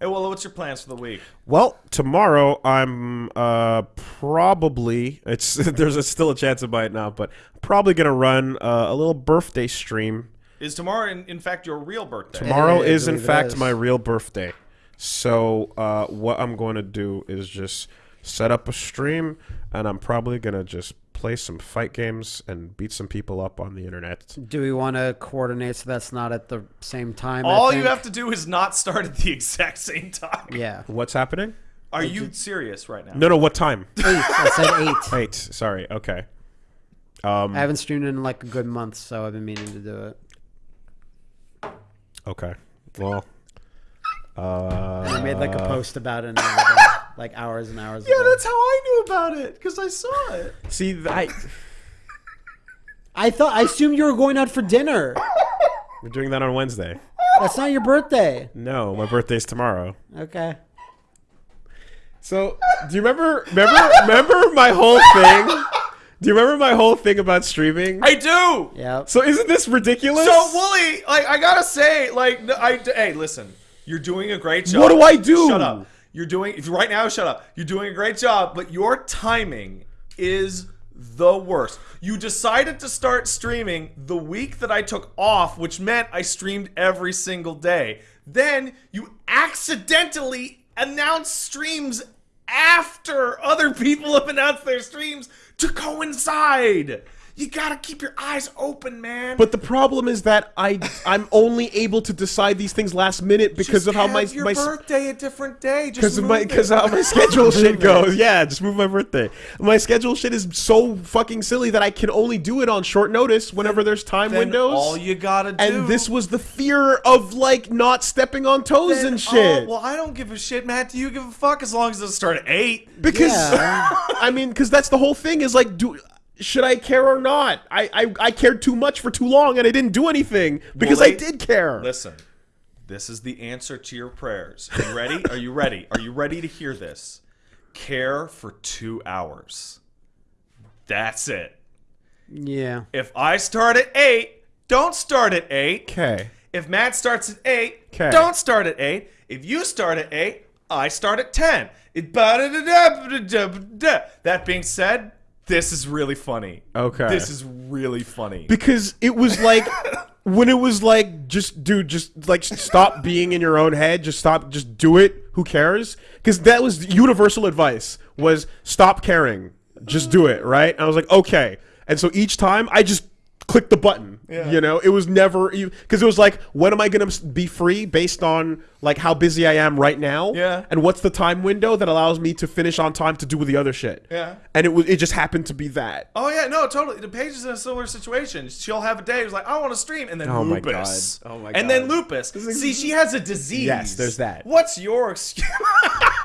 Hey, well, what's your plans for the week? Well, tomorrow I'm uh probably it's there's a, still a chance it might not, but probably gonna run uh, a little birthday stream. Is tomorrow, in, in fact, your real birthday? Tomorrow I is in fact is. my real birthday. So uh, what I'm going to do is just set up a stream, and I'm probably gonna just play some fight games and beat some people up on the internet. Do we want to coordinate so that's not at the same time? All you have to do is not start at the exact same time. Yeah. What's happening? Are you serious right now? No, no. What time? Eight. I said eight. Eight. Sorry. Okay. Um. I haven't streamed in like a good month, so I've been meaning to do it. Okay. Well. Uh, And I made like a post about it and everything, like hours and hours Yeah, ago. that's how I knew about it because I saw it. See, I I thought I assumed you were going out for dinner. we're doing that on Wednesday. That's not your birthday. No, my birthday's tomorrow. Okay. So, do you remember? Remember? remember my whole thing? Do you remember my whole thing about streaming? I do. Yeah. So, isn't this ridiculous? So Woolie, like I gotta say, like I hey, listen, you're doing a great job. What do I do? Shut up. You're doing if right now. Shut up. You're doing a great job, but your timing is the worst. You decided to start streaming the week that I took off, which meant I streamed every single day. Then you accidentally announced streams after other people have announced their streams to coincide. You gotta keep your eyes open, man. But the problem is that I I'm only able to decide these things last minute because Just of how my your my birthday a different day. Just because of my because how my schedule shit goes. Yeah, just move my birthday. My schedule shit is so fucking silly that I can only do it on short notice whenever there's time Then windows. All you gotta do. and this was the fear of like not stepping on toes then- and shit. Oh, well, I don't give a shit, Matt. Do you give a fuck as long as it doesn't start at eight? because Yeah. I mean, because that's the whole thing. Is like, do should I care or not? I, I I cared too much for too long, and I didn't do anything because I they- did care. Listen, this is the answer to your prayers. Are you ready? Are you ready? Are you ready to hear this? Care for two hours. That's it. Yeah. If I start at eight, don't start at eight. Okay. If Matt starts at eight, 'Kay. don't start at eight. If you start at eight, I start at ten. That being said, this is really funny. Okay. This is really funny. because it was like when it was like just dude just like stop being in your own head just stop just do it who cares because that was universal advice was stop caring just do it right i was like okay and so each time i just clicked the button Yeah. you know it was never because it was like when am i gonna be free based on like how busy i am right now Yeah. and what's the time window that allows me to finish on time to do with the other shit Yeah. and it was it just happened to be that Oh yeah, no, totally. The page is in a similar situation. She'll have a day. It's like I want to stream, and then Oh my lupus. God. Oh my God. And then lupus. See, she has a disease. Yes, there's that. What's your excuse?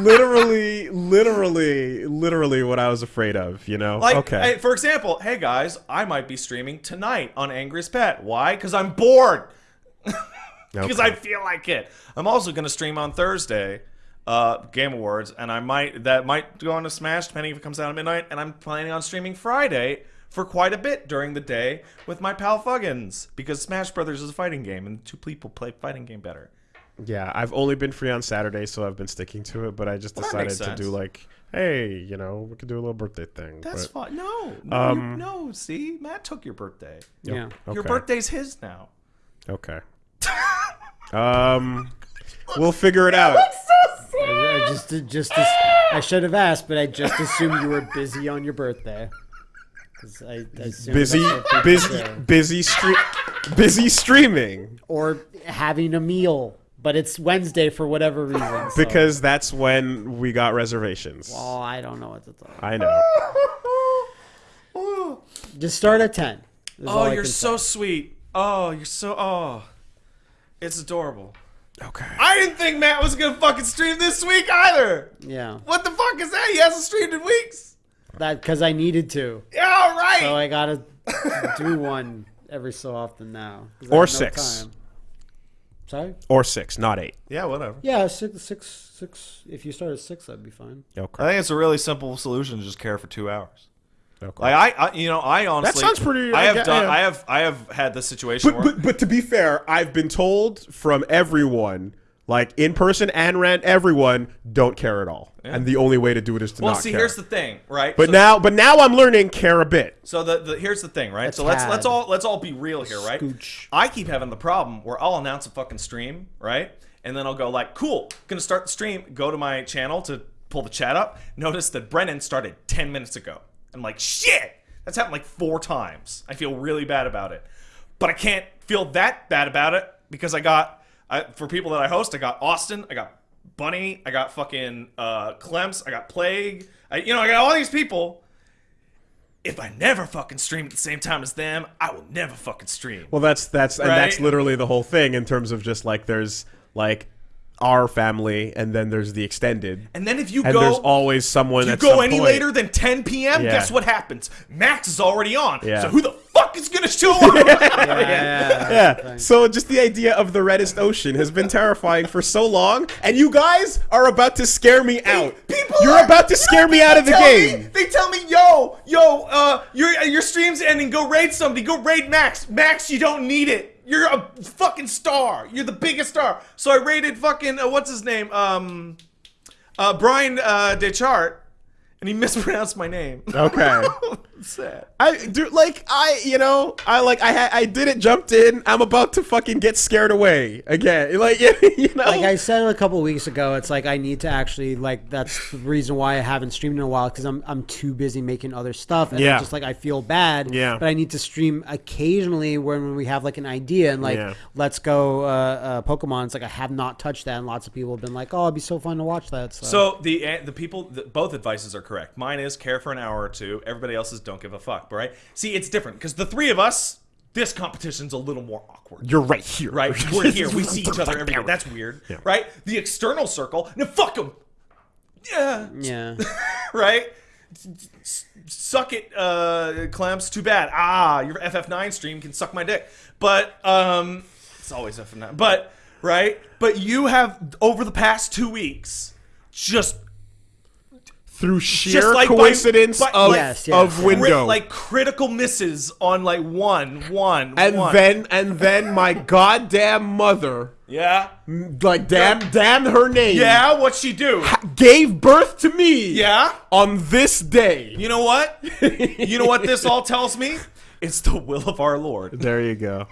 literally, literally, literally what I was afraid of. You know? like, okay. hey, for example, hey guys, I might be streaming tonight on Angriest Pat. Why? Because I'm bored. Because Okay. I feel like it. I'm also gonna stream on Thursday, uh, Game Awards, and I might that might go on to Smash depending if it comes out at midnight. And I'm planning on streaming Friday for quite a bit during the day with my pal Fuggins because Smash Brothers is a fighting game, and two people play fighting game better. Yeah, I've only been free on Saturday, so I've been sticking to it. But I just Well, decided to do like, hey, you know, we could do a little birthday thing. That's but, fine. No, no, Um, you- no. See, Matt took your birthday. Yeah. Your birthday's his now. Okay. um, we'll figure it out. I, I just just as, I should have asked, but I just assumed you were busy on your birthday. I, I Busy, that's what people busy, busy, stre- busy streaming or having a meal, but it's Wednesday for whatever reason. so- because that's when we got reservations. oh, I don't know what to tell. I know. Oh, Just start at ten. is oh, all I you're so say. sweet. Oh, you're so. Oh, it's adorable. Okay. I didn't think Matt was gonna fucking stream this week either. yeah. What the fuck is that? He hasn't streamed in weeks. That because I needed to, Yeah, all right. so I gotta do one every so often now. 'cause I Or have no six. time. Sorry. Or six, not eight. yeah, whatever. Yeah, six, six, six. If you start at six, that'd be fine. Oh, okay. I think it's a really simple solution to just care for two hours. Oh, okay. Like I, I you know, I honestly that sounds pretty- I I have get- done. yeah. I have. I have had this situation But, where. but but to be fair, I've been told from everyone Like in person and rent, everyone don't care at all, and the only way to do it is to Well, not see, care. here's the thing, right? but So- now, but now I'm learning care a bit. So the, the here's the thing, right? A so let's tad. let's all let's all be real here, right? Scooch. I keep having the problem where I'll announce a fucking stream, right? And then I'll go like, "Cool, gonna start the stream." Go to my channel to pull the chat up. Notice that Brennan started ten minutes ago. I'm like, "Shit!" That's happened like four times. I feel really bad about it, but I can't feel that bad about it because I got I, for people that I host, I got Austin, I got Bunny, I got fucking uh, Clemps, I got Plague. I, you know, I got all these people if I never fucking stream at the same time as them, I will never fucking stream. Well, that's that's and that's literally the whole thing in terms of just like there's like our family, and then there's the extended, and then if you and go, there's always someone. you at go some any point- later than 10 p.m. Yeah. Guess what happens? Max is already on. Yeah. So who the fuck is gonna show up? Yeah. Yeah. So just the idea of the reddest ocean has been terrifying for so long, and you guys are about to scare me out. People You're are- about to scare me out of the game. Me, they tell me, yo, yo, uh, your your stream's ending. Go raid somebody. Go raid Max. Max, you don't need it. You're a fucking star. You're the biggest star. So I raided fucking uh, what's his name? Um, uh, Brian uh, Deschart, and he mispronounced my name. Okay. Sad. I do like I you know I like I ha- I did it jumped in I'm about to fucking get scared away again like you know like I said a couple weeks ago, it's like I need to actually like that's the reason why I haven't streamed in a while because I'm I'm too busy making other stuff and Yeah. it's just like I feel bad. Yeah. But I need to stream occasionally when, when we have like an idea and like Yeah. let's go uh, uh, Pokemon. It's like I have not touched that and lots of people have been like, oh, it'd be so fun to watch that. So, So the uh, the people the, both advices are correct. Mine is care for an hour or two. Everybody else's don't give a fuck. Right? See, it's different because the three of us, this competition's a little more awkward. you're right here right? We're here. We see each other every day. That's weird, right? The external circle, no, fuck them. Yeah, yeah. right. Suck it, uh, Clemps. Too bad. Ah, your FF9 stream can suck my dick. But um, it's always FF9. But right. But you have over the past two weeks just through sheer Just like coincidence by- of, Yes, yes, of yes. crit- window like critical misses on like one, one, and one. then and then my goddamn mother yeah, like damn damn her name yeah. What she do? gave birth to me Yeah. on this day You know what? you know what this all tells me? It's the will of our Lord. there you go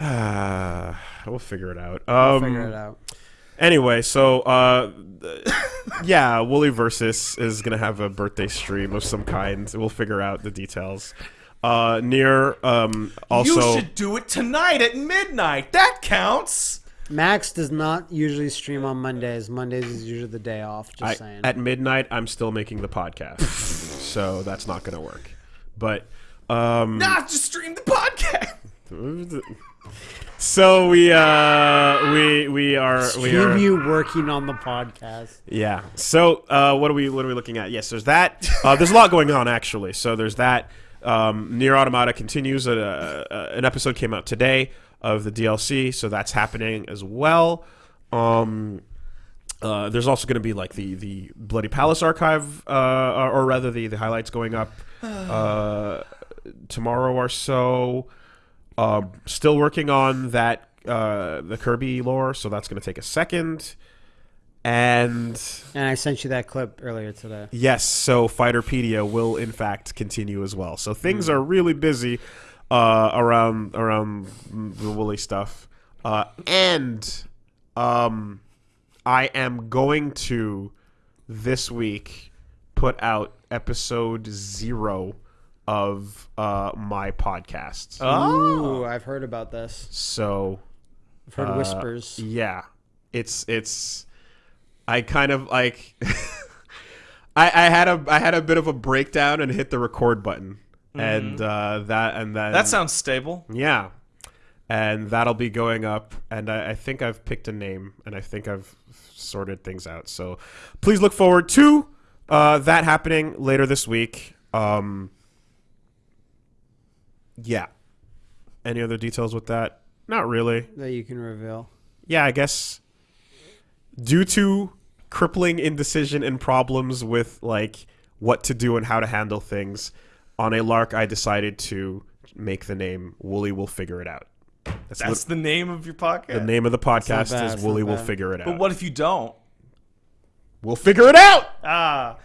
Ah, we'll figure it out um we'll Figure it out. Anyway, so uh, yeah, Woolie Versus is gonna have a birthday stream of some kind. We'll figure out the details. Uh, near um, also you should do it tonight at midnight. That counts. Max does not usually stream on Mondays. Mondays is usually the day off. Just I, saying. at midnight. I'm still making the podcast, so that's not gonna work. But um, Nah, just stream the podcast. so we uh, we we are we are you working on the podcast. Yeah. So uh, what are we what are we looking at? Yes, there's that. Uh, there's a lot going on actually. So there's that. Um, Nier Automata continues. Uh, uh, an episode came out today of the DLC, so that's happening as well. Um, uh, there's also going to be like the the Bloody Palace archive, uh, or, or rather the the highlights going up uh, tomorrow or so. Uh, still working on that uh, the Kirby lore, so that's going to take a second. And And I sent you that clip earlier today. yes, so Fighterpedia will in fact continue as well. So things are really busy uh, around around the Woolie stuff, uh, and um, I am going to this week put out episode zero of uh, my podcast. Oh. Ooh, I've heard about this. So I've heard uh, whispers. Yeah, it's it's. I kind of like. I, I had a I had a bit of a breakdown and hit the record button, and uh, that and then That sounds stable. yeah, and that'll be going up. And I, I think I've picked a name, and I think I've sorted things out. So please look forward to uh, that happening later this week. Um, yeah. Any other details with that? Not really that you can reveal. yeah, I guess due to crippling indecision and problems with like what to do and how to handle things on a lark, I decided to make the name Woolie will figure it out. That's, That's the, the name of your podcast. the name of the podcast bad, is it's Woolie will figure it out. But what if you don't? We'll figure it out. Ah,